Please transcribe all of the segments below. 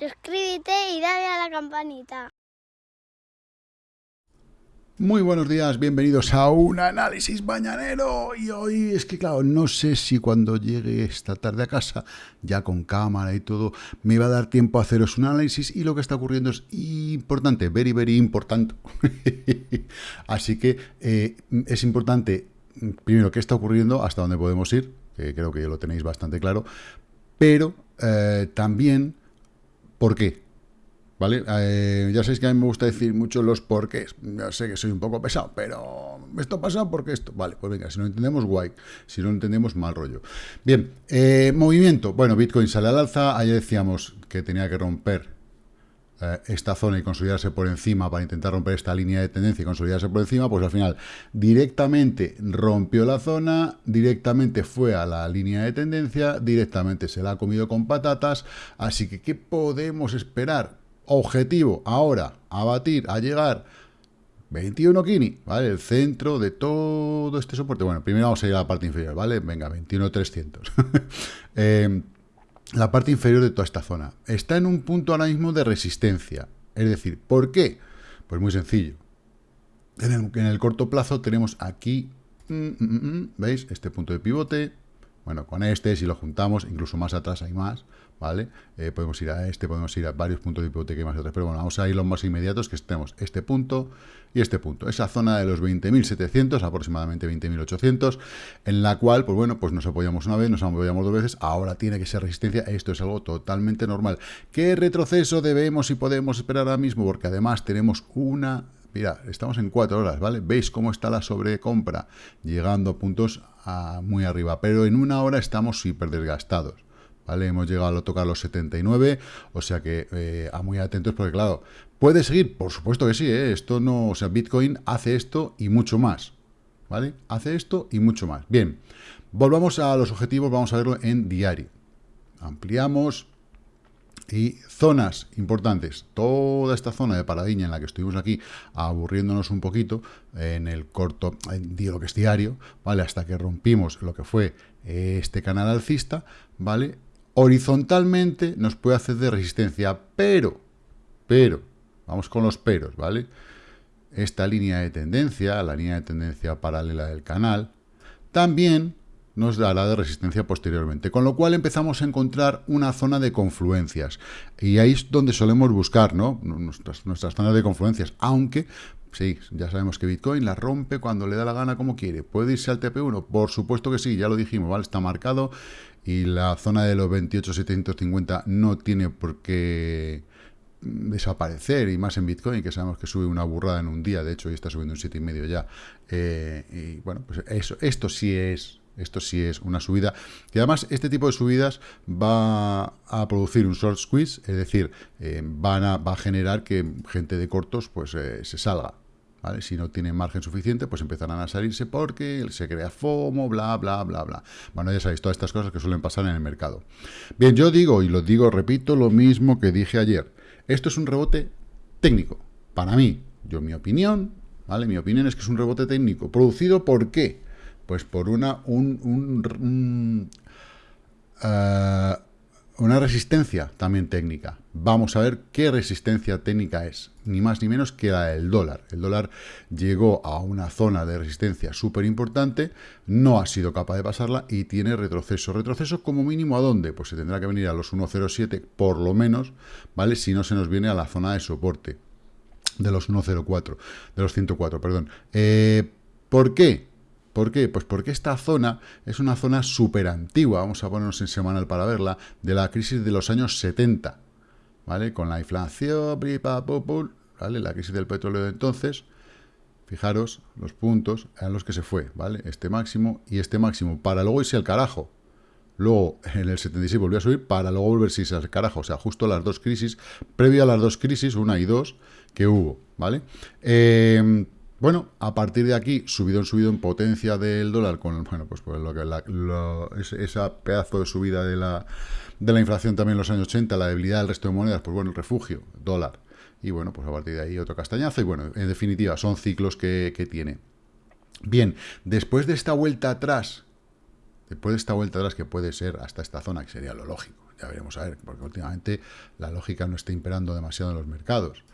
suscríbete y dale a la campanita. Muy buenos días, bienvenidos a un análisis mañanero. Y hoy es que, claro, no sé si cuando llegue esta tarde a casa, ya con cámara y todo, me va a dar tiempo a haceros un análisis. Y lo que está ocurriendo es importante, very, very importante. Así que eh, es importante, primero, qué está ocurriendo, hasta dónde podemos ir, que creo que ya lo tenéis bastante claro, pero eh, también, ¿por qué? ¿Vale? Eh, ya sabéis que a mí me gusta decir mucho los porqués. Ya sé que soy un poco pesado, pero esto pasa porque esto. Vale, pues venga, si no entendemos, guay. Si no entendemos, mal rollo. Bien, eh, movimiento. Bueno, Bitcoin sale al alza. Ayer decíamos que tenía que romper eh, esta zona y consolidarse por encima para intentar romper esta línea de tendencia y consolidarse por encima. Pues al final, directamente rompió la zona, directamente fue a la línea de tendencia, directamente se la ha comido con patatas. Así que, ¿qué podemos esperar? Objetivo, ahora, a batir, a llegar 21 Kini, ¿vale? El centro de todo este soporte. Bueno, primero vamos a ir a la parte inferior, ¿vale? Venga, 21,300. eh, la parte inferior de toda esta zona. Está en un punto ahora mismo de resistencia. Es decir, ¿por qué? Pues muy sencillo. En el, corto plazo tenemos aquí, mm, mm, mm, ¿veis? Este punto de pivote. Bueno, con este, si lo juntamos, incluso más atrás hay más, ¿vale? Eh, podemos ir a este, podemos ir a varios puntos de hipoteca y más atrás, pero bueno, vamos a ir los más inmediatos, que tenemos este punto y este punto. Esa zona de los 20.700, aproximadamente 20.800, en la cual, pues bueno, pues nos apoyamos una vez, nos apoyamos dos veces, ahora tiene que ser resistencia, esto es algo totalmente normal. ¿Qué retroceso debemos y podemos esperar ahora mismo? Porque además tenemos una... Mira, estamos en cuatro horas, ¿vale? ¿Veis cómo está la sobrecompra? Llegando a puntos a muy arriba, pero en una hora estamos súper desgastados. ¿Vale? Hemos llegado a tocar los 79, o sea que eh, a muy atentos porque claro, ¿puede seguir? Por supuesto que sí, ¿eh? esto no, o sea, Bitcoin hace esto y mucho más, ¿vale? Hace esto y mucho más. Bien, volvamos a los objetivos, vamos a verlo en diario. Ampliamos y zonas importantes. Toda esta zona de paradiña en la que estuvimos aquí aburriéndonos un poquito en el corto, digo que es diario, ¿vale? Hasta que rompimos lo que fue este canal alcista, ¿vale? Horizontalmente nos puede hacer de resistencia, pero, pero, vamos con los peros, ¿vale? Esta línea de tendencia, la línea de tendencia paralela del canal, también nos dará de resistencia posteriormente, con lo cual empezamos a encontrar una zona de confluencias, y ahí es donde solemos buscar, ¿no? Nuestras, nuestras zonas de confluencias, aunque Sí, ya sabemos que Bitcoin la rompe cuando le da la gana como quiere. ¿Puede irse al TP1? Por supuesto que sí, ya lo dijimos, ¿vale? Está marcado y la zona de los 28.750 no tiene por qué desaparecer, y más en Bitcoin, que sabemos que sube una burrada en un día, de hecho, y está subiendo un 7,5 ya. Eh, y bueno, pues eso, esto sí es esto sí es una subida. Y además, este tipo de subidas va a producir un short squeeze, es decir, eh, van a, va a generar que gente de cortos pues eh, se salga. Si no tienen margen suficiente, pues empezarán a salirse porque se crea FOMO, bla, bla, bla, bla. Bueno, ya sabéis, todas estas cosas que suelen pasar en el mercado. Bien, yo digo, y lo digo, repito, lo mismo que dije ayer. Esto es un rebote técnico. Para mí, yo mi opinión, ¿vale? Mi opinión es que es un rebote técnico. ¿Producido por qué? Pues por una, un, eh, una resistencia también técnica. Vamos a ver qué resistencia técnica es, ni más ni menos que la del dólar. El dólar llegó a una zona de resistencia súper importante, no ha sido capaz de pasarla y tiene retroceso. ¿Retroceso como mínimo a dónde? Pues se tendrá que venir a los 1.07 por lo menos, ¿vale? Si no se nos viene a la zona de soporte de los 1.04, de los 104, perdón. Eh, ¿Por qué? ¿Por qué? Pues porque esta zona es una zona súper antigua, vamos a ponernos en semanal para verla, de la crisis de los años 70, ¿vale? Con la inflación, ¿vale? La crisis del petróleo de entonces, fijaros, los puntos eran los que se fue, ¿vale? Este máximo y este máximo, para luego irse al carajo. Luego, en el 76 volvió a subir para luego volverse al carajo. O sea, justo las dos crisis, previo a las dos crisis, una y dos, que hubo, ¿vale? Eh, bueno, a partir de aquí, subido en subido en potencia del dólar, con bueno, pues, pues lo que esa pedazo de subida de la, de la inflación también en los años 80, la debilidad del resto de monedas, pues bueno, el refugio, dólar. Y bueno, pues a partir de ahí otro castañazo. Y bueno, en definitiva, son ciclos que, que tiene. Bien, después de esta vuelta atrás, después de esta vuelta atrás que puede ser hasta esta zona, que sería lo lógico, Ya veremos a ver, porque últimamente la lógica no está imperando demasiado en los mercados.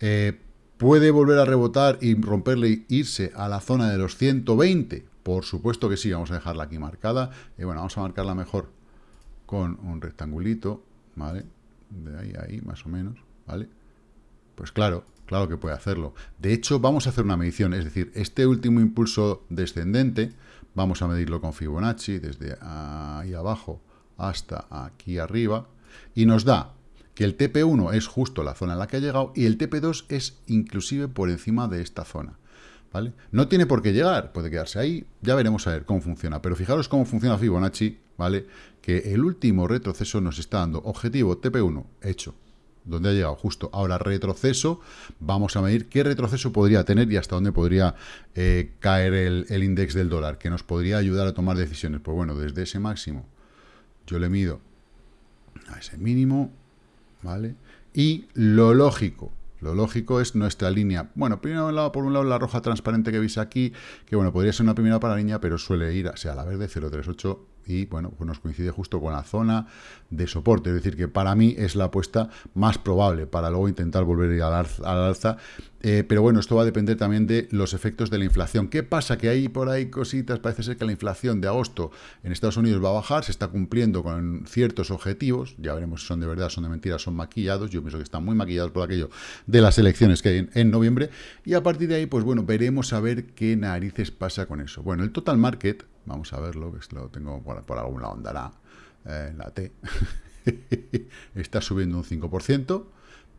Eh, ¿Puede volver a rebotar y romperle e irse a la zona de los 120? Por supuesto que sí, vamos a dejarla aquí marcada. Y bueno, vamos a marcarla mejor con un rectangulito, ¿vale? De ahí a ahí, más o menos, ¿vale? Pues claro, claro que puede hacerlo. De hecho, vamos a hacer una medición, es decir, este último impulso descendente, vamos a medirlo con Fibonacci, desde ahí abajo hasta aquí arriba, y nos da que el TP1 es justo la zona en la que ha llegado y el TP2 es inclusive por encima de esta zona. ¿Vale? No tiene por qué llegar, puede quedarse ahí, ya veremos a ver cómo funciona, pero fijaros cómo funciona Fibonacci, ¿vale? Que el último retroceso nos está dando objetivo TP1 hecho, donde ha llegado justo. Ahora retroceso, vamos a medir qué retroceso podría tener y hasta dónde podría eh, caer el, el índice del dólar, que nos podría ayudar a tomar decisiones. Pues bueno, desde ese máximo yo le mido a ese mínimo, ¿vale? Y lo lógico, lo lógico es nuestra línea. Bueno, primero por un lado la roja transparente que veis aquí, que bueno, podría ser una primera para pero suele ir hacia la verde 038 y bueno, pues nos coincide justo con la zona de soporte, es decir, que para mí es la apuesta más probable para luego intentar volver al alza, eh, pero bueno, esto va a depender también de los efectos de la inflación. ¿Qué pasa? Que hay por ahí cositas, parece ser que la inflación de agosto en Estados Unidos va a bajar, se está cumpliendo con ciertos objetivos, ya veremos si son de verdad, son de mentira, son maquillados, yo pienso que están muy maquillados por aquello de las elecciones que hay en noviembre, y a partir de ahí, pues bueno, veremos a ver qué narices pasa con eso. Bueno, el total market, Vamos a verlo, que lo tengo por, algún lado andará eh, la T. Está subiendo un 5%,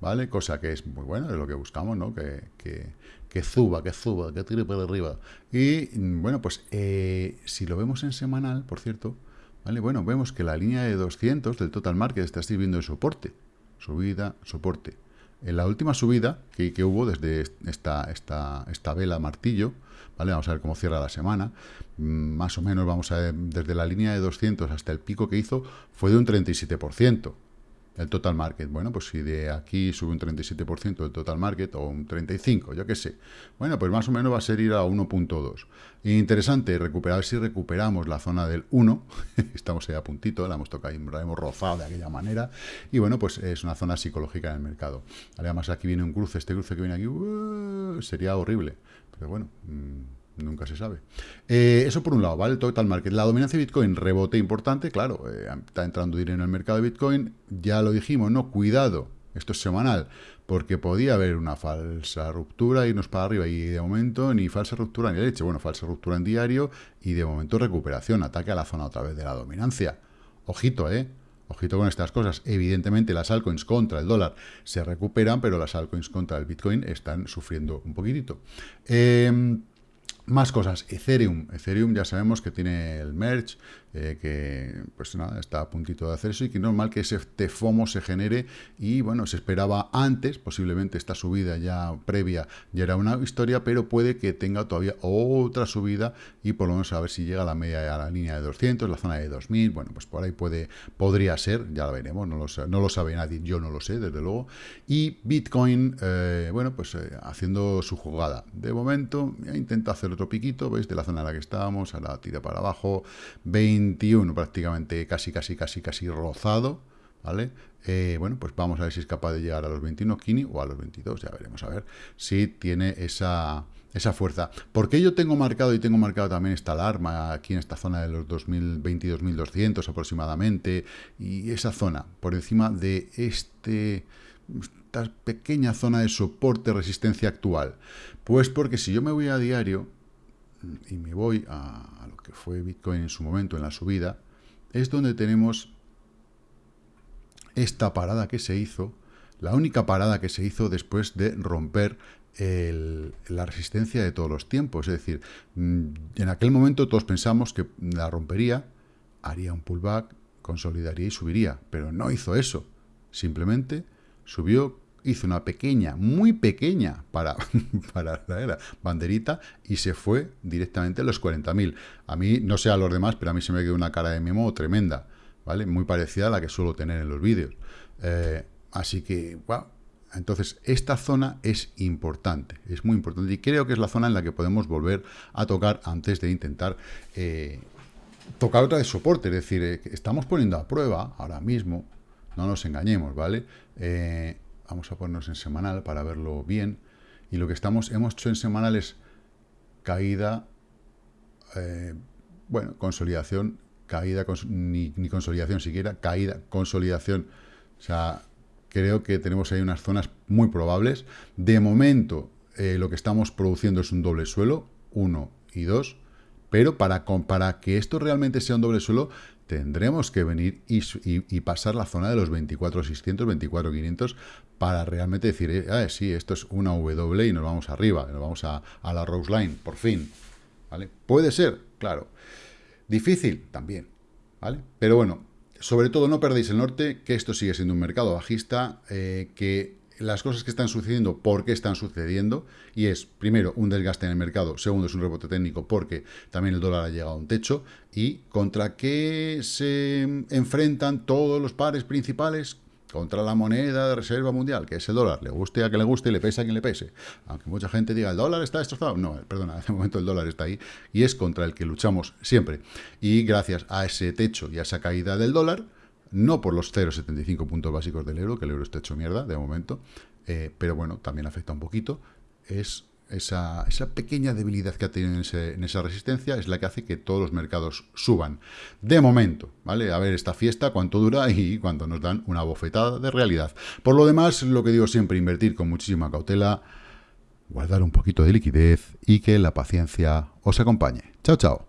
¿vale? Cosa que es muy buena, es lo que buscamos, ¿no? Que, que, que suba, que suba, que tire por arriba. Y, bueno, pues eh, si lo vemos en semanal, por cierto, ¿vale? Bueno, vemos que la línea de 200 del total market está sirviendo de soporte. Subida, soporte. En la última subida que, que hubo desde esta, esta, esta vela martillo, ¿vale? Vamos a ver cómo cierra la semana. Mm, más o menos, vamos a ver, desde la línea de 200 hasta el pico que hizo, fue de un 37%. El total market, bueno, pues si de aquí sube un 37% del total market o un 35%, yo qué sé. Bueno, pues más o menos va a ser ir a 1.2. Interesante, recuperar si recuperamos la zona del 1, estamos ahí a puntito, la hemos tocado, la hemos rozado de aquella manera, y bueno, pues es una zona psicológica en el mercado. Además aquí viene un cruce, este cruce que viene aquí, uh, sería horrible, pero bueno... Mmm, nunca se sabe. Eh, eso por un lado, ¿vale? El total market. La dominancia de Bitcoin, rebote importante, claro, eh, está entrando dinero en el mercado de Bitcoin, ya lo dijimos, no, cuidado, esto es semanal, porque podía haber una falsa ruptura, irnos para arriba, y de momento ni falsa ruptura ni leche, bueno, falsa ruptura en diario, y de momento recuperación, ataque a la zona otra vez de la dominancia. Ojito, ¿eh? Ojito con estas cosas. Evidentemente las altcoins contra el dólar se recuperan, pero las altcoins contra el Bitcoin están sufriendo un poquitito. Eh, más cosas, Ethereum. Ethereum ya sabemos que tiene el merge, eh, que pues nada, está a puntito de hacer eso y que normal que ese FOMO se genere y bueno, se esperaba antes, posiblemente esta subida ya previa ya era una historia, pero puede que tenga todavía otra subida y por lo menos a ver si llega a la media, a la línea de 200, la zona de 2000, bueno, pues por ahí puede, podría ser, ya lo veremos, no lo, no lo sabe nadie, yo no lo sé, desde luego, y Bitcoin, eh, bueno, pues eh, haciendo su jugada. De momento, intenta hacer otro piquito, ¿veis? De la zona en la que estábamos, a la tira para abajo, 21 prácticamente, casi, casi, casi, casi rozado, ¿vale? Eh, bueno, pues vamos a ver si es capaz de llegar a los 21 Kini o a los 22, ya veremos a ver si tiene esa, esa fuerza. porque yo tengo marcado y tengo marcado también esta alarma aquí en esta zona de los 2022.200 aproximadamente y esa zona por encima de este esta pequeña zona de soporte resistencia actual? Pues porque si yo me voy a diario, y me voy a, lo que fue Bitcoin en su momento, en la subida, es donde tenemos esta parada que se hizo, la única parada que se hizo después de romper la resistencia de todos los tiempos. Es decir, mm, en aquel momento todos pensamos que la rompería, haría un pullback, consolidaría y subiría, pero no hizo eso. Simplemente subió hizo una pequeña, muy pequeña para, para la banderita y se fue directamente a los 40.000. A mí, no sé a los demás, pero a mí se me quedó una cara de memo tremenda, ¿vale? Muy parecida a la que suelo tener en los vídeos. Eh, así que, wow. Entonces, esta zona es importante, es muy importante y creo que es la zona en la que podemos volver a tocar antes de intentar eh, tocar otra vez soporte, es decir, eh, estamos poniendo a prueba ahora mismo, no nos engañemos, ¿vale? Vamos a ponernos en semanal para verlo bien, y lo que estamos, hemos hecho en semanal es caída, eh, bueno, consolidación, caída, ni, ni, consolidación siquiera, caída, consolidación, o sea, creo que tenemos ahí unas zonas muy probables. De momento, lo que estamos produciendo es un doble suelo, uno y dos, pero para, que esto realmente sea un doble suelo, tendremos que venir y, pasar la zona de los 24.600, 24.500 para realmente decir, eh, ah, sí, esto es una W y nos vamos arriba, nos vamos a, la Rose Line, por fin. ¿vale? Puede ser, claro. Difícil, también. ¿vale? Pero bueno, sobre todo no perdéis el norte, que esto sigue siendo un mercado bajista, eh, que las cosas que están sucediendo, por qué están sucediendo, y es, primero, un desgaste en el mercado, segundo, es un rebote técnico porque también el dólar ha llegado a un techo, y contra qué se enfrentan todos los pares principales, contra la moneda de reserva mundial, que es el dólar, le guste a que le guste y le pese a quien le pese. Aunque mucha gente diga, el dólar está destrozado. No, perdona, de momento el dólar está ahí y es contra el que luchamos siempre. Y gracias a ese techo y a esa caída del dólar, no por los 0,75 puntos básicos del euro, que el euro está hecho mierda de momento, eh, pero bueno, también afecta un poquito, es esa, pequeña debilidad que ha tenido en, esa resistencia es la que hace que todos los mercados suban. De momento, ¿vale? A ver esta fiesta, cuánto dura y cuánto nos dan una bofetada de realidad. Por lo demás, lo que digo siempre, invertir con muchísima cautela, guardar un poquito de liquidez y que la paciencia os acompañe. Chao, chao.